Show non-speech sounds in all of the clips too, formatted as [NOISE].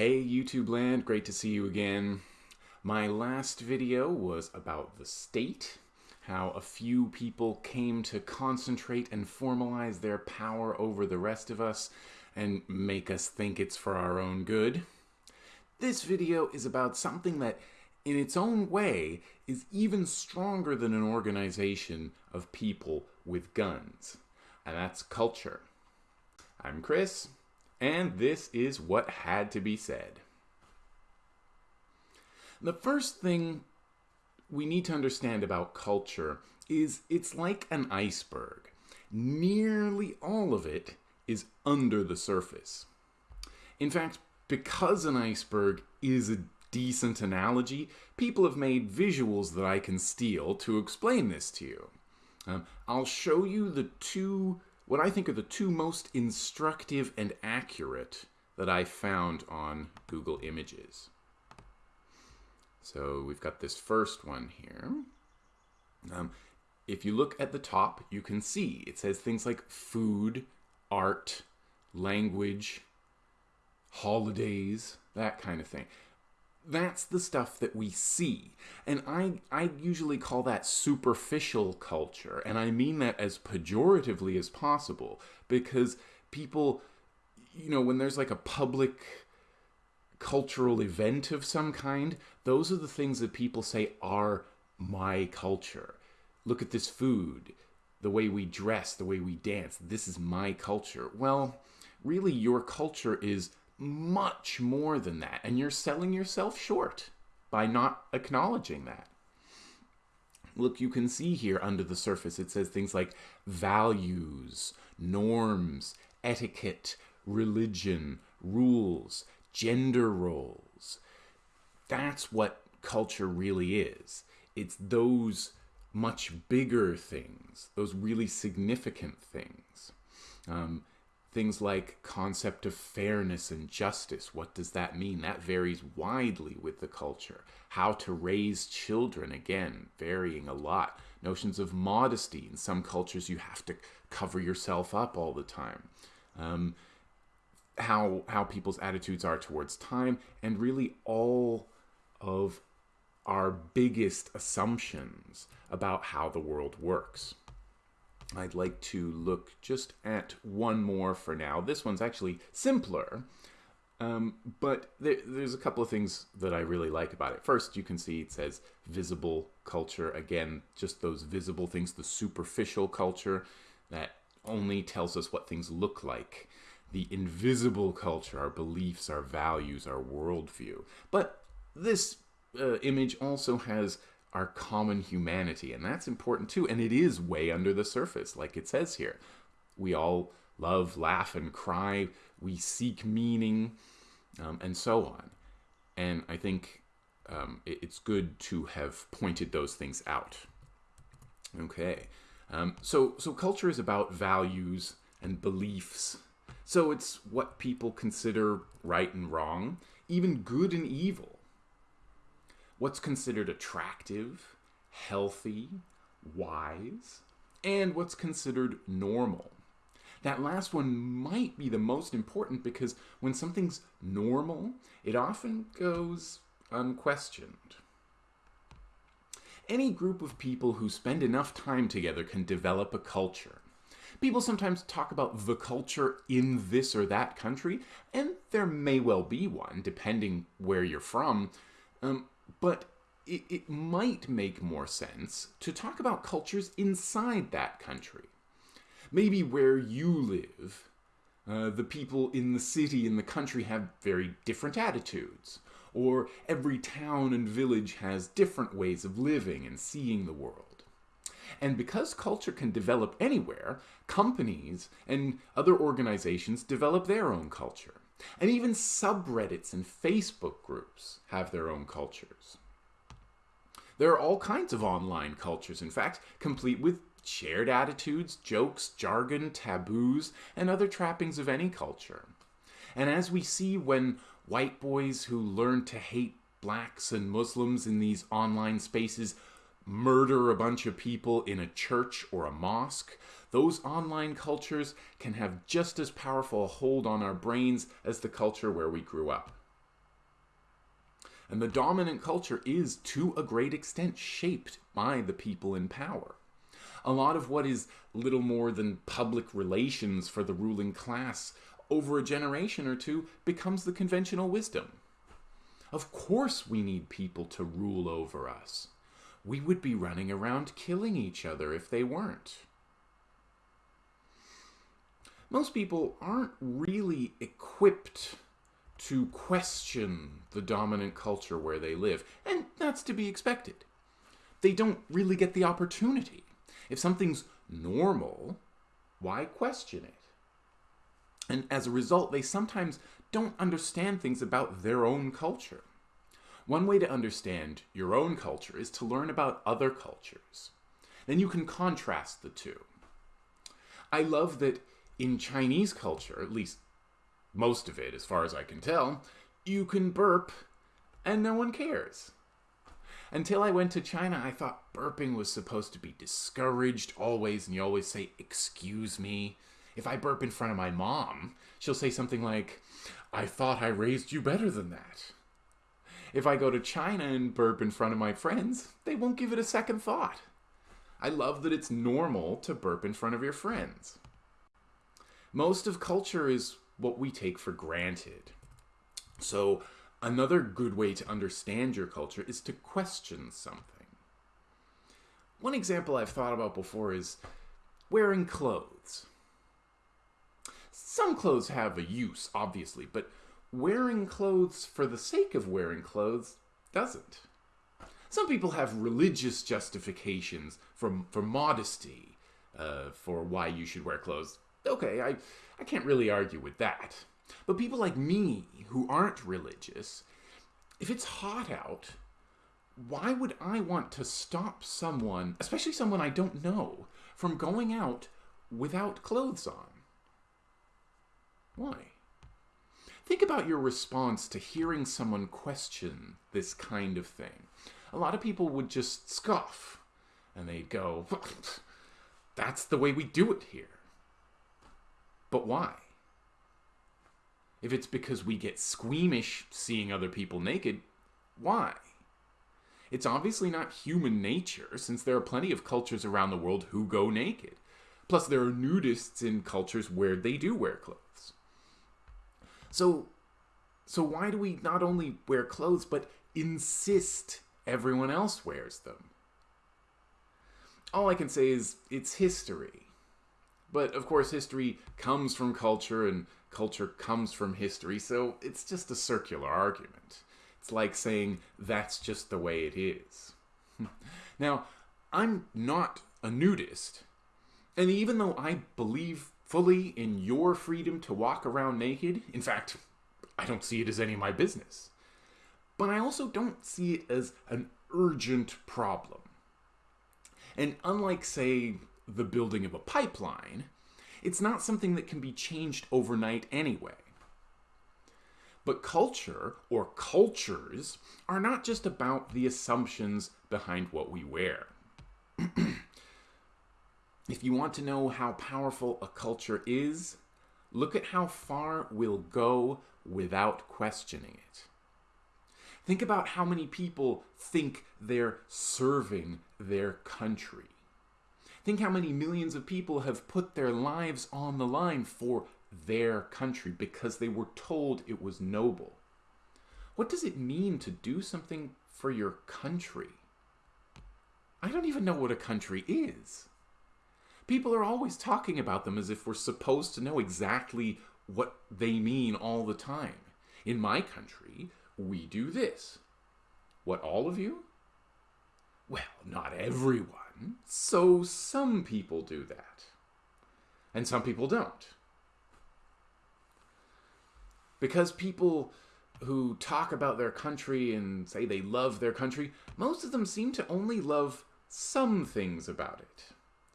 Hey YouTube land, great to see you again. My last video was about the state, how a few people came to concentrate and formalize their power over the rest of us and make us think it's for our own good. This video is about something that in its own way is even stronger than an organization of people with guns, and that's culture. I'm Chris, and this is what had to be said. The first thing we need to understand about culture is it's like an iceberg. Nearly all of it is under the surface. In fact, because an iceberg is a decent analogy, people have made visuals that I can steal to explain this to you. Um, I'll show you the two what I think are the two most instructive and accurate that I found on Google Images. So we've got this first one here. Um, if you look at the top, you can see it says things like food, art, language, holidays, that kind of thing that's the stuff that we see. And I, I usually call that superficial culture. And I mean that as pejoratively as possible because people, you know, when there's like a public cultural event of some kind, those are the things that people say are my culture. Look at this food, the way we dress, the way we dance. This is my culture. Well, really, your culture is much more than that. And you're selling yourself short by not acknowledging that. Look, you can see here under the surface, it says things like values, norms, etiquette, religion, rules, gender roles. That's what culture really is. It's those much bigger things, those really significant things. Um, Things like concept of fairness and justice. What does that mean? That varies widely with the culture. How to raise children, again, varying a lot. Notions of modesty. In some cultures, you have to cover yourself up all the time. Um, how, how people's attitudes are towards time, and really all of our biggest assumptions about how the world works. I'd like to look just at one more for now. This one's actually simpler, um, but there, there's a couple of things that I really like about it. First, you can see it says visible culture. Again, just those visible things, the superficial culture that only tells us what things look like. The invisible culture, our beliefs, our values, our worldview. But this uh, image also has our common humanity. And that's important too. And it is way under the surface, like it says here. We all love, laugh, and cry. We seek meaning, um, and so on. And I think um, it, it's good to have pointed those things out. Okay. Um, so, so culture is about values and beliefs. So it's what people consider right and wrong, even good and evil what's considered attractive, healthy, wise, and what's considered normal. That last one might be the most important because when something's normal, it often goes unquestioned. Any group of people who spend enough time together can develop a culture. People sometimes talk about the culture in this or that country, and there may well be one, depending where you're from. Um, but it, it might make more sense to talk about cultures inside that country. Maybe where you live, uh, the people in the city and the country have very different attitudes, or every town and village has different ways of living and seeing the world. And because culture can develop anywhere, companies and other organizations develop their own culture. And even subreddits and Facebook groups have their own cultures. There are all kinds of online cultures, in fact, complete with shared attitudes, jokes, jargon, taboos, and other trappings of any culture. And as we see when white boys who learn to hate blacks and Muslims in these online spaces murder a bunch of people in a church or a mosque, those online cultures can have just as powerful a hold on our brains as the culture where we grew up. And the dominant culture is, to a great extent, shaped by the people in power. A lot of what is little more than public relations for the ruling class over a generation or two becomes the conventional wisdom. Of course, we need people to rule over us. We would be running around killing each other if they weren't. Most people aren't really equipped to question the dominant culture where they live, and that's to be expected. They don't really get the opportunity. If something's normal, why question it? And as a result, they sometimes don't understand things about their own culture. One way to understand your own culture is to learn about other cultures. Then you can contrast the two. I love that in Chinese culture, at least most of it, as far as I can tell, you can burp and no one cares. Until I went to China, I thought burping was supposed to be discouraged always, and you always say, Excuse me. If I burp in front of my mom, she'll say something like, I thought I raised you better than that. If I go to China and burp in front of my friends, they won't give it a second thought. I love that it's normal to burp in front of your friends. Most of culture is what we take for granted. So, another good way to understand your culture is to question something. One example I've thought about before is wearing clothes. Some clothes have a use, obviously, but wearing clothes for the sake of wearing clothes doesn't. Some people have religious justifications for, for modesty, uh, for why you should wear clothes. Okay, I, I can't really argue with that. But people like me, who aren't religious, if it's hot out, why would I want to stop someone, especially someone I don't know, from going out without clothes on? Why? Think about your response to hearing someone question this kind of thing. A lot of people would just scoff and they'd go, [LAUGHS] That's the way we do it here. But why? If it's because we get squeamish seeing other people naked, why? It's obviously not human nature, since there are plenty of cultures around the world who go naked. Plus, there are nudists in cultures where they do wear clothes. So, so why do we not only wear clothes but insist everyone else wears them? All I can say is it's history. But of course, history comes from culture and culture comes from history, so it's just a circular argument. It's like saying that's just the way it is. [LAUGHS] now, I'm not a nudist, and even though I believe fully in your freedom to walk around naked. In fact, I don't see it as any of my business. But I also don't see it as an urgent problem. And unlike, say, the building of a pipeline, it's not something that can be changed overnight anyway. But culture, or cultures, are not just about the assumptions behind what we wear. [CLEARS THROAT] If you want to know how powerful a culture is, look at how far we'll go without questioning it. Think about how many people think they're serving their country. Think how many millions of people have put their lives on the line for their country because they were told it was noble. What does it mean to do something for your country? I don't even know what a country is. People are always talking about them as if we're supposed to know exactly what they mean all the time. In my country, we do this. What, all of you? Well, not everyone. So some people do that. And some people don't. Because people who talk about their country and say they love their country, most of them seem to only love some things about it.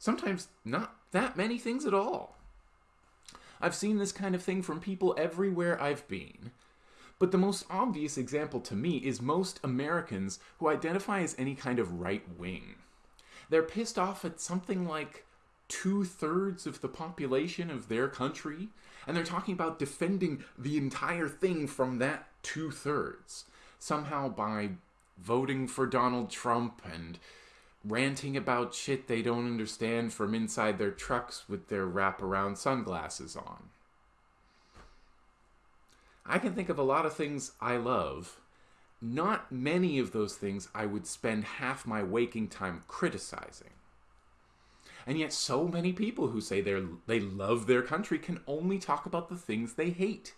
Sometimes not that many things at all. I've seen this kind of thing from people everywhere I've been. But the most obvious example to me is most Americans who identify as any kind of right wing. They're pissed off at something like two thirds of the population of their country, and they're talking about defending the entire thing from that two thirds. somehow by voting for Donald Trump and ranting about shit they don't understand from inside their trucks with their wraparound sunglasses on. I can think of a lot of things I love. Not many of those things I would spend half my waking time criticizing. And yet, so many people who say they they love their country can only talk about the things they hate.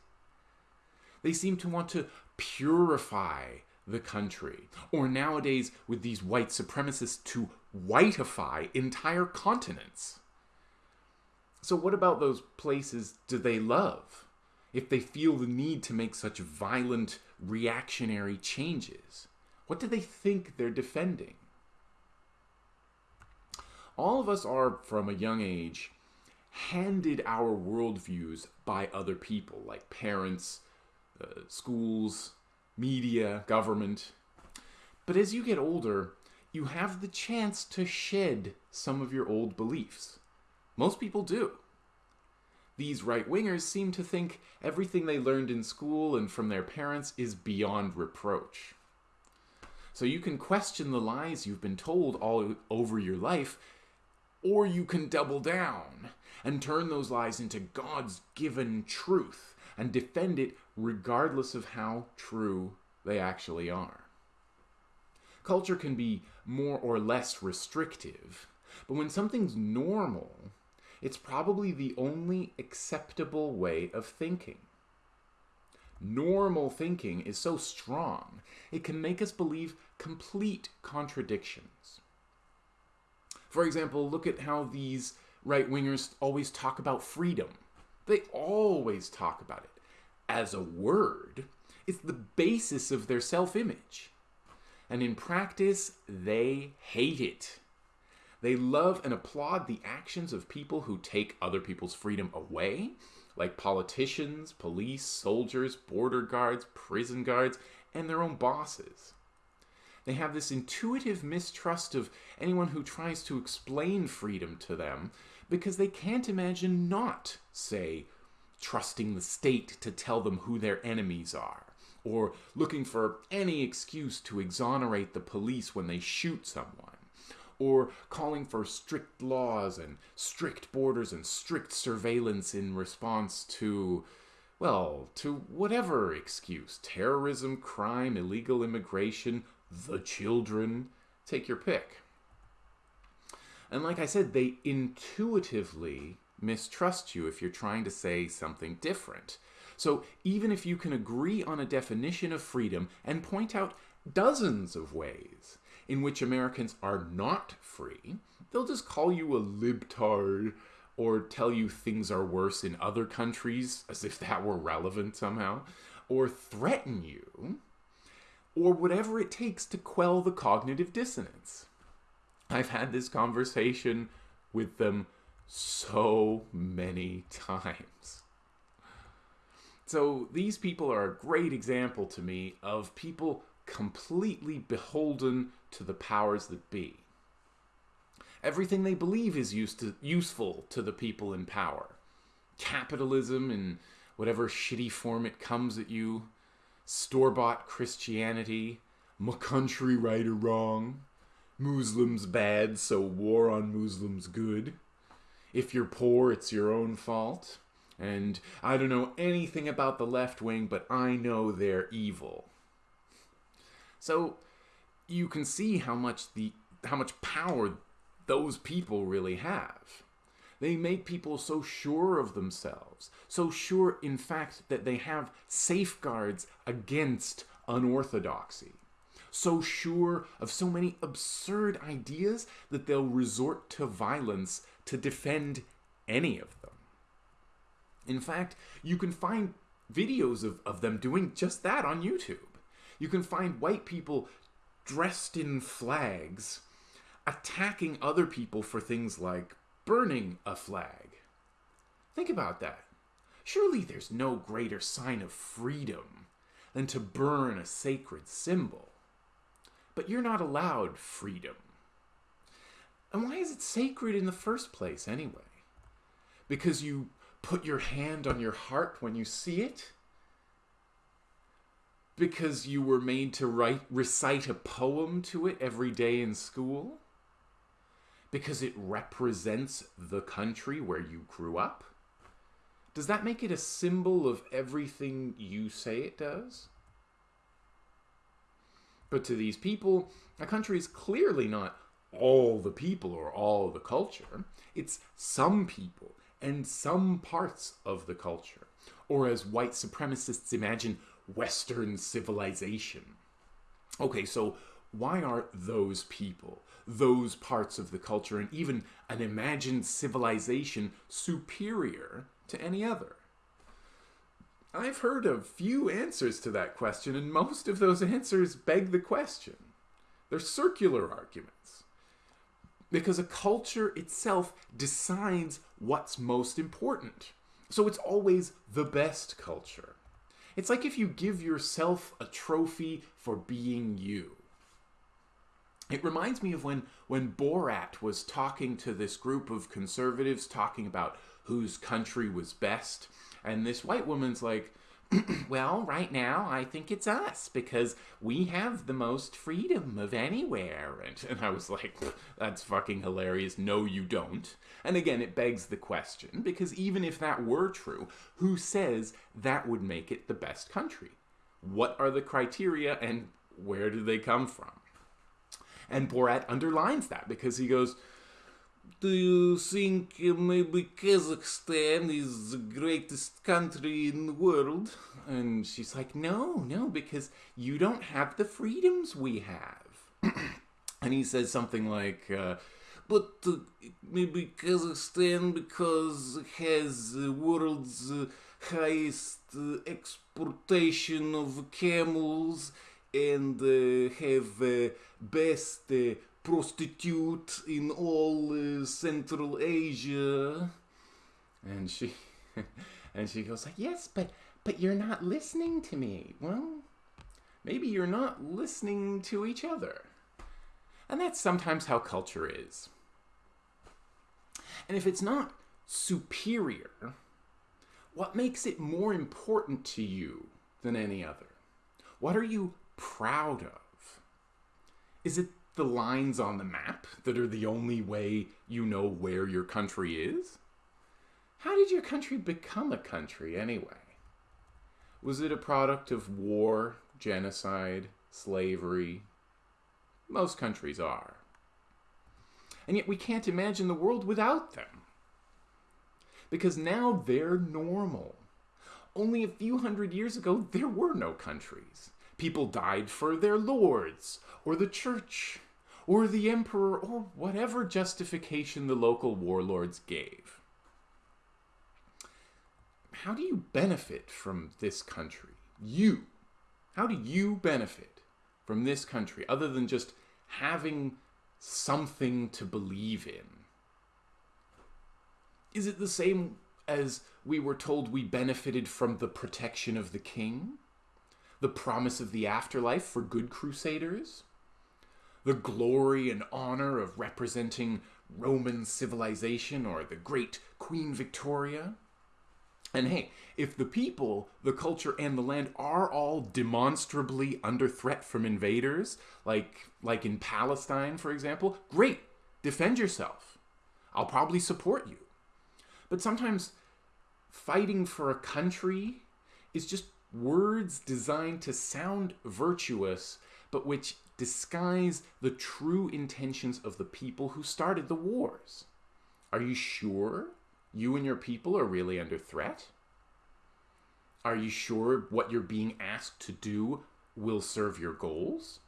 They seem to want to purify the country, or nowadays with these white supremacists to whiteify entire continents. So, what about those places do they love if they feel the need to make such violent reactionary changes? What do they think they're defending? all of us are, from a young age, handed our worldviews by other people, like parents, uh, schools, media, government. But as you get older, you have the chance to shed some of your old beliefs. Most people do. These right wingers seem to think everything they learned in school and from their parents is beyond reproach. So you can question the lies you've been told all over your life or you can double down and turn those lies into God's given truth and defend it regardless of how true they actually are. Culture can be more or less restrictive, but when something's normal, it's probably the only acceptable way of thinking. Normal thinking is so strong, it can make us believe complete contradictions. For example, look at how these right wingers always talk about freedom. They always talk about it as a word. It's the basis of their self image. And in practice, they hate it. They love and applaud the actions of people who take other people's freedom away, like politicians, police, soldiers, border guards, prison guards, and their own bosses. They have this intuitive mistrust of anyone who tries to explain freedom to them because they can't imagine not, say, trusting the state to tell them who their enemies are, or looking for any excuse to exonerate the police when they shoot someone, or calling for strict laws and strict borders and strict surveillance in response to, well, to whatever excuse terrorism, crime, illegal immigration, the children, take your pick. And like I said, they intuitively mistrust you if you're trying to say something different. So even if you can agree on a definition of freedom and point out dozens of ways in which Americans are not free, they'll just call you a libtard or tell you things are worse in other countries [LAUGHS] as if that were relevant somehow, or threaten you or whatever it takes to quell the cognitive dissonance. I've had this conversation with them so many times. So these people are a great example to me of people completely beholden to the powers that be. Everything they believe is used to, useful to the people in power. Capitalism in whatever shitty form it comes at you, store bought Christianity, my country right or wrong, Muslims bad, so war on Muslims good. If you're poor, it's your own fault. And I don't know anything about the left wing, but I know they're evil. So you can see how much the how much power those people really have. They make people so sure of themselves, so sure, in fact, that they have safeguards against unorthodoxy, so sure of so many absurd ideas that they'll resort to violence to defend any of them. In fact, you can find videos of, of them doing just that on YouTube. You can find white people dressed in flags attacking other people for things like burning a flag. Think about that. Surely there's no greater sign of freedom than to burn a sacred symbol. But you're not allowed freedom. And why is it sacred in the first place, anyway? Because you put your hand on your heart when you see it? because you were made to write recite a poem to it every day in school? Because it represents the country where you grew up? Does that make it a symbol of everything you say it does? But to these people, a country is clearly not all the people or all the culture. It's some people and some parts of the culture. Or as white supremacists imagine, Western civilization. Okay, so why are those people, those parts of the culture, and even an imagined civilization superior to any other? I've heard a few answers to that question, and most of those answers beg the question. They're circular arguments. Because a culture itself decides what's most important. So it's always the best culture. It's like if you give yourself a trophy for being you. It reminds me of when, when Borat was talking to this group of conservatives talking about whose country was best. And this white woman's like, [CLEARS THROAT] well, right now, I think it's us because we have the most freedom of anywhere. And, and I was like, that's fucking hilarious. No, you don't. And again, it begs the question because even if that were true, who says that would make it the best country? What are the criteria and where do they come from? And Borat underlines that because he goes, do you think maybe Kazakhstan is the greatest country in the world? And she's like, no, no, because you don't have the freedoms we have. [CLEARS THROAT] and he says something like, uh, but uh, maybe Kazakhstan because it has the world's uh, highest uh, exportation of camels and uh, have uh, best prostitute in all uh, Central Asia. And she, [LAUGHS] and she goes like, yes, but but you're not listening to me. Well, maybe you're not listening to each other. And that's sometimes how culture is. And if it's not superior, what makes it more important to you than any other? What are you proud of? Is it the lines on the map that are the only way you know where your country is? How did your country become a country anyway? Was it a product of war, genocide, slavery? Most countries are. And yet we can't imagine the world without them. Because now they're normal. Only a few hundred years ago, there were no countries. People died for their lords, or the church, or the emperor, or whatever justification the local warlords gave. How do you benefit from this country? You. How do you benefit from this country other than just having something to believe in? Is it the same as we were told we benefited from the protection of the king? The promise of the afterlife for good crusaders, the glory and honor of representing Roman civilization or the great Queen Victoria. And hey, if the people, the culture, and the land are all demonstrably under threat from invaders, like, like in Palestine, for example, great, defend yourself. I'll probably support you. But sometimes fighting for a country is just words designed to sound virtuous, but which disguise the true intentions of the people who started the wars. Are you sure you and your people are really under threat? Are you sure what you're being asked to do will serve your goals?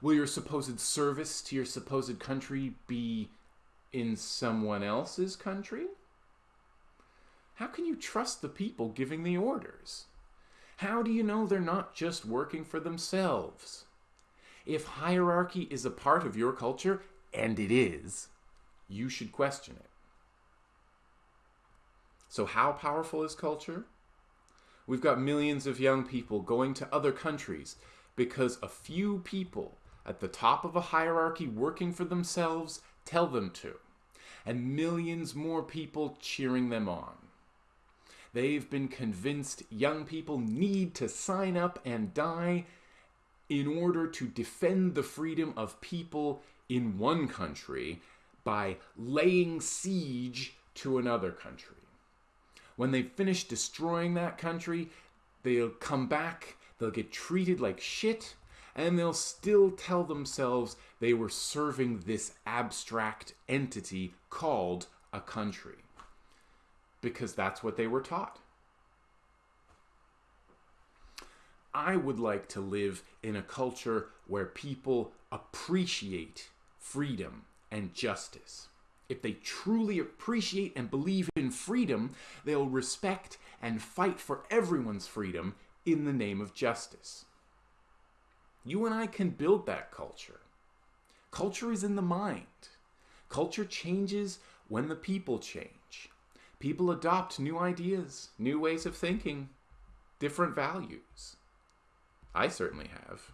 Will your supposed service to your supposed country be in someone else's country? How can you trust the people giving the orders? How do you know they're not just working for themselves? If hierarchy is a part of your culture, and it is, you should question it. So, how powerful is culture? We've got millions of young people going to other countries because a few people at the top of a hierarchy working for themselves tell them to, and millions more people cheering them on. They've been convinced young people need to sign up and die in order to defend the freedom of people in one country by laying siege to another country. When they finish destroying that country, they'll come back, they'll get treated like shit, and they'll still tell themselves they were serving this abstract entity called a country. Because that's what they were taught. I would like to live in a culture where people appreciate freedom and justice. If they truly appreciate and believe in freedom, they'll respect and fight for everyone's freedom in the name of justice. You and I can build that culture. Culture is in the mind. Culture changes when the people change. People adopt new ideas, new ways of thinking, different values. I certainly have.